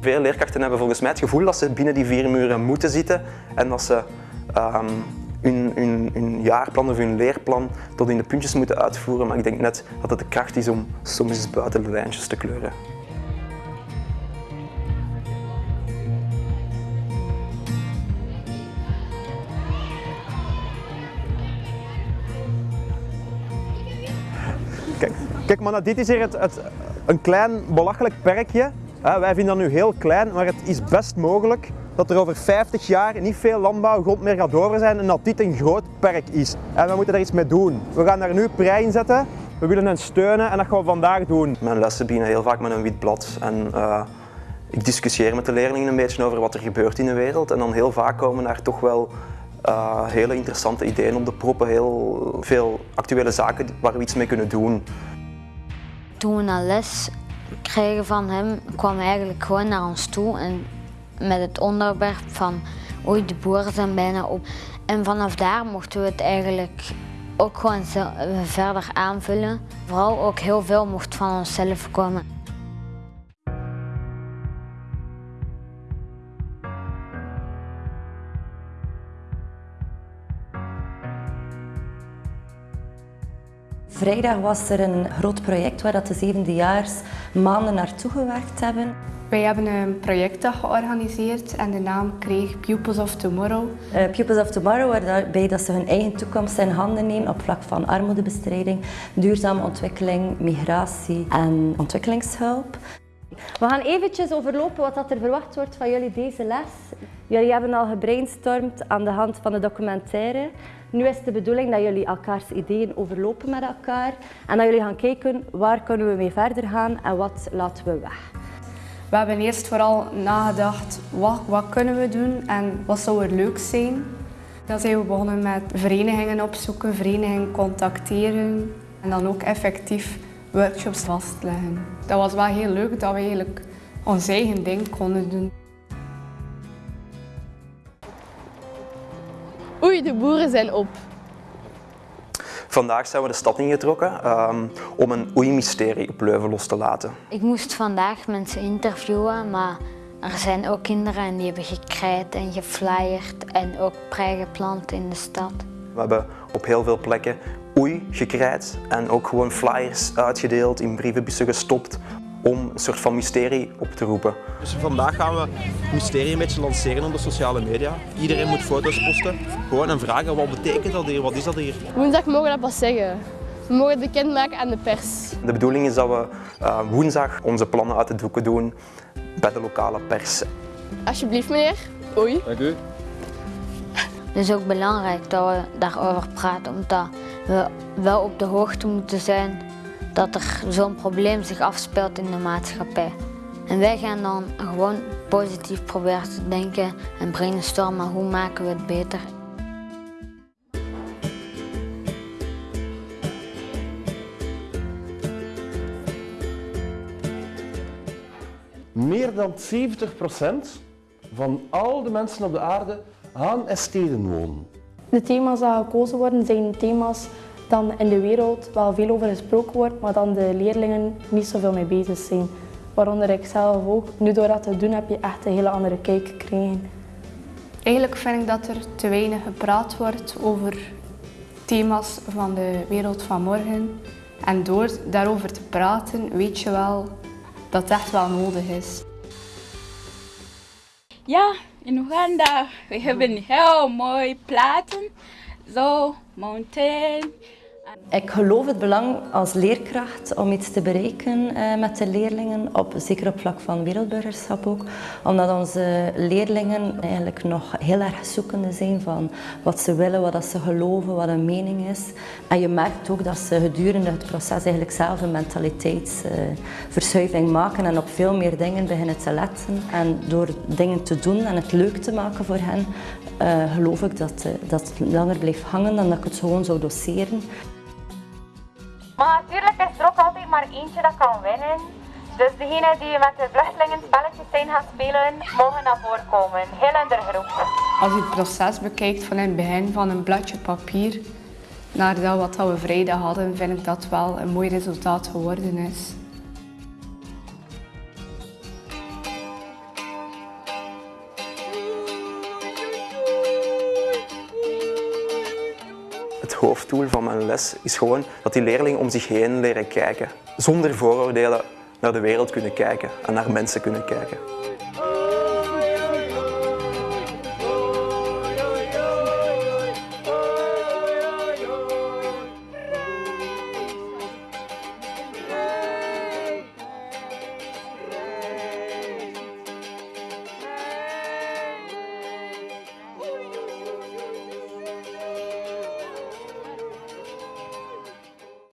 Veel leerkrachten hebben volgens mij het gevoel dat ze binnen die vier muren moeten zitten en dat ze ehm, hun, jaarplan of hun leerplan tot in de puntjes moeten uitvoeren. Maar ik denk net dat het de kracht is om soms buiten de lijntjes te kleuren. Kijk, kijk maar, dit is hier het, een klein belachelijk perkje. Wij vinden dat nu heel klein, maar het is best mogelijk dat er over 50 jaar niet veel landbouwgrond meer gaat over zijn en dat dit een groot perk is. En we moeten daar iets mee doen. We gaan daar nu prei in zetten. We willen hen steunen en dat gaan we vandaag doen. Mijn lessen beginnen heel vaak met een wit blad. En, uh, ik discussieer met de leerlingen een beetje over wat er gebeurt in de wereld. En dan heel vaak komen daar toch wel uh, hele interessante ideeën op de proppen. Heel veel actuele zaken waar we iets mee kunnen doen. Toen we een les kregen van hem, kwam eigenlijk gewoon naar ons toe en met het onderwerp van oei, de boeren zijn bijna op. En vanaf daar mochten we het eigenlijk ook gewoon verder aanvullen. Vooral ook heel veel mocht van onszelf komen. Vrijdag was er een groot project waar dat de zevendejaars maanden naartoe gewerkt hebben. Wij hebben een projectdag georganiseerd en de naam kreeg Pupils of Tomorrow. Uh, Pupils of Tomorrow, waarbij dat ze hun eigen toekomst in handen nemen op vlak van armoedebestrijding, duurzame ontwikkeling, migratie en ontwikkelingshulp. We gaan eventjes overlopen wat er verwacht wordt van jullie deze les. Jullie hebben al gebrainstormd aan de hand van de documentaire. Nu is de bedoeling dat jullie elkaars ideeën overlopen met elkaar en dat jullie gaan kijken waar kunnen we mee verder gaan en wat laten we weg. We hebben eerst vooral nagedacht wat, wat kunnen we doen en wat zou er leuk zijn. Dan zijn we begonnen met verenigingen opzoeken, verenigingen contacteren en dan ook effectief workshops vastleggen. Dat was wel heel leuk dat we eigenlijk ons eigen ding konden doen. Oei, de boeren zijn op. Vandaag zijn we de stad ingetrokken um, om een oei-mysterie op Leuven los te laten. Ik moest vandaag mensen interviewen, maar er zijn ook kinderen en die hebben gekrijt en geflyerd en ook prei geplant in de stad. We hebben op heel veel plekken oei gekrijt en ook gewoon flyers uitgedeeld, in brievenbussen gestopt om een soort van mysterie op te roepen. Dus vandaag gaan we het mysterie een beetje lanceren op de sociale media. Iedereen moet foto's posten, gewoon en vragen wat betekent dat hier, wat is dat hier? Woensdag mogen we dat pas zeggen. We mogen het bekendmaken aan de pers. De bedoeling is dat we uh, woensdag onze plannen uit de doeken doen bij de lokale pers. Alsjeblieft meneer. Oei. Dank u. Het is ook belangrijk dat we daarover praten, omdat we wel op de hoogte moeten zijn dat er zo'n probleem zich afspeelt in de maatschappij. En wij gaan dan gewoon positief proberen te denken en brainstormen hoe maken we het beter. Meer dan 70% van al de mensen op de aarde en steden wonen. De thema's die gekozen worden zijn thema's dan in de wereld wel veel over gesproken wordt, maar dan de leerlingen niet zoveel mee bezig zijn. Waaronder ik zelf ook. Nu door dat te doen heb je echt een hele andere kijk gekregen. Eigenlijk vind ik dat er te weinig gepraat wordt over thema's van de wereld van morgen. En door daarover te praten weet je wel dat het echt wel nodig is. Ja, in Oeganda we heel mooi platen. Zo, mountain. Ik geloof het belang als leerkracht om iets te bereiken uh, met de leerlingen, op, zeker op vlak van wereldburgerschap ook. Omdat onze leerlingen eigenlijk nog heel erg zoekende zijn van wat ze willen, wat ze geloven, wat hun mening is. En je merkt ook dat ze gedurende het proces eigenlijk zelf een mentaliteitsverschuiving maken en op veel meer dingen beginnen te letten. En door dingen te doen en het leuk te maken voor hen, uh, geloof ik dat, dat het langer blijft hangen dan dat ik het gewoon zou doseren. Maar natuurlijk is er ook altijd maar eentje dat kan winnen. Dus degenen die met de vluchtelingen spelletjes zijn gaan spelen, mogen naar voren komen. Heel in de groep. Als je het proces bekijkt van in het begin van een bladje papier naar dat wat we vrijdag hadden, vind ik dat wel een mooi resultaat geworden is. Hoofddoel van mijn les is gewoon dat die leerlingen om zich heen leren kijken. Zonder vooroordelen naar de wereld kunnen kijken en naar mensen kunnen kijken.